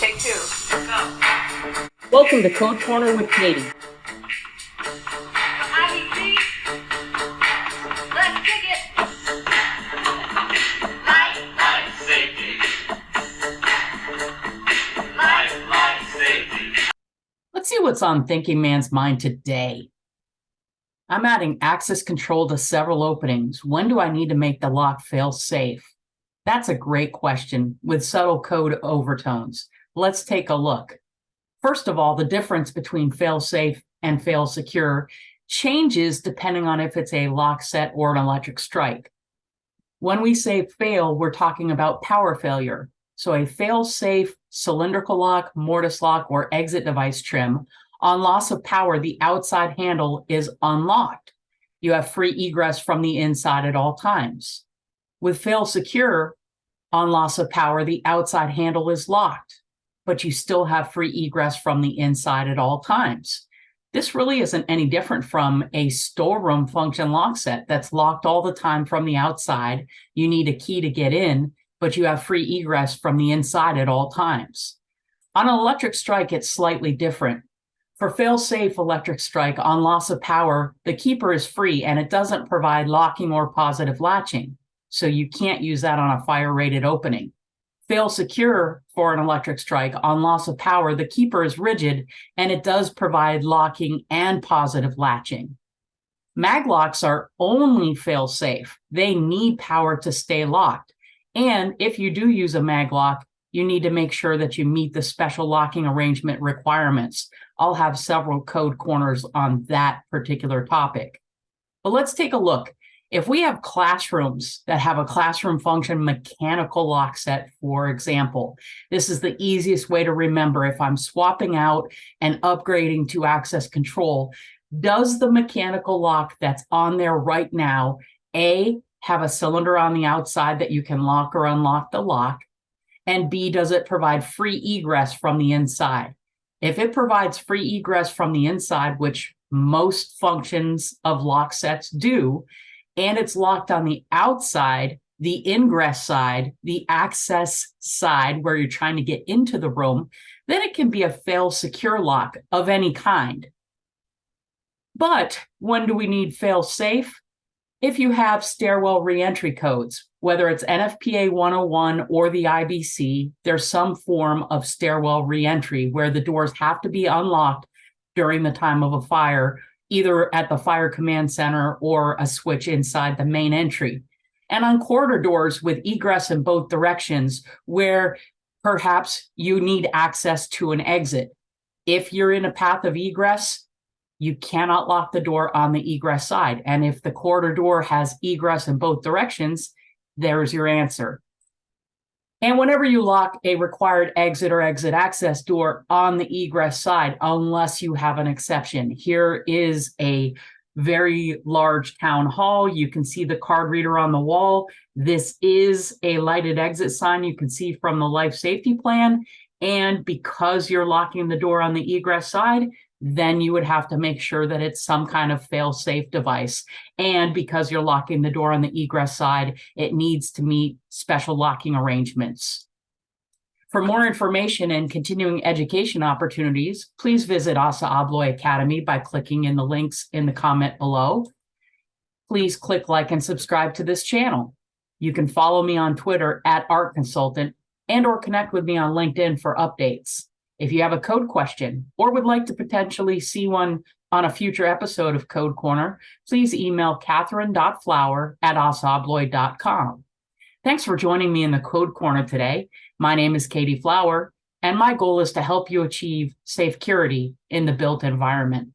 Take two. Go. Welcome to Code Corner with Katie. IBC. Let's kick it. Life, Life safety. life, Life safety. Let's see what's on Thinking Man's mind today. I'm adding access control to several openings. When do I need to make the lock fail safe? That's a great question with subtle code overtones. Let's take a look. First of all, the difference between fail safe and fail secure changes depending on if it's a lock set or an electric strike. When we say fail, we're talking about power failure. So a fail safe cylindrical lock, mortise lock, or exit device trim on loss of power, the outside handle is unlocked. You have free egress from the inside at all times. With fail secure, on loss of power, the outside handle is locked, but you still have free egress from the inside at all times. This really isn't any different from a storeroom function lock set that's locked all the time from the outside. You need a key to get in, but you have free egress from the inside at all times. On an electric strike, it's slightly different. For fail-safe electric strike on loss of power, the keeper is free and it doesn't provide locking or positive latching. So you can't use that on a fire rated opening. Fail secure for an electric strike on loss of power, the keeper is rigid and it does provide locking and positive latching. Maglocks are only fail safe. They need power to stay locked. And if you do use a maglock, you need to make sure that you meet the special locking arrangement requirements. I'll have several code corners on that particular topic. But let's take a look. If we have classrooms that have a classroom function mechanical lock set, for example, this is the easiest way to remember if I'm swapping out and upgrading to access control, does the mechanical lock that's on there right now, A, have a cylinder on the outside that you can lock or unlock the lock? And B, does it provide free egress from the inside? If it provides free egress from the inside, which most functions of lock sets do, and it's locked on the outside, the ingress side, the access side where you're trying to get into the room, then it can be a fail secure lock of any kind. But when do we need fail safe? If you have stairwell reentry codes, whether it's NFPA 101 or the IBC, there's some form of stairwell reentry where the doors have to be unlocked during the time of a fire either at the fire command center or a switch inside the main entry. And on corridor doors with egress in both directions, where perhaps you need access to an exit. If you're in a path of egress, you cannot lock the door on the egress side. And if the corridor door has egress in both directions, there's your answer. And whenever you lock a required exit or exit access door on the egress side, unless you have an exception, here is a very large town hall. You can see the card reader on the wall. This is a lighted exit sign you can see from the life safety plan. And because you're locking the door on the egress side, then you would have to make sure that it's some kind of fail-safe device. And because you're locking the door on the egress side, it needs to meet special locking arrangements. For more information and continuing education opportunities, please visit ASSA ABLOY Academy by clicking in the links in the comment below. Please click like and subscribe to this channel. You can follow me on Twitter at Art Consultant and or connect with me on LinkedIn for updates. If you have a code question or would like to potentially see one on a future episode of Code Corner, please email catherine.flower at assabloy.com. Thanks for joining me in the Code Corner today. My name is Katie Flower, and my goal is to help you achieve safe security in the built environment.